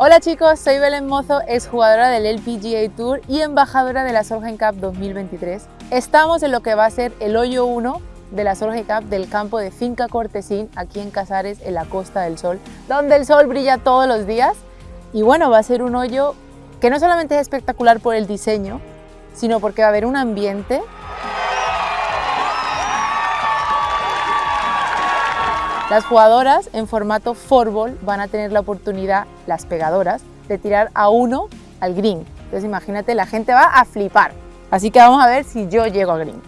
Hola chicos, soy Belén Mozo, exjugadora del LPGA Tour y embajadora de la Solheim Cup 2023. Estamos en lo que va a ser el hoyo 1 de la Solheim Cup del campo de Finca Cortesín, aquí en Casares, en la Costa del Sol, donde el sol brilla todos los días. Y bueno, va a ser un hoyo que no solamente es espectacular por el diseño, sino porque va a haber un ambiente Las jugadoras en formato forball van a tener la oportunidad, las pegadoras, de tirar a uno al green. Entonces imagínate, la gente va a flipar. Así que vamos a ver si yo llego al green.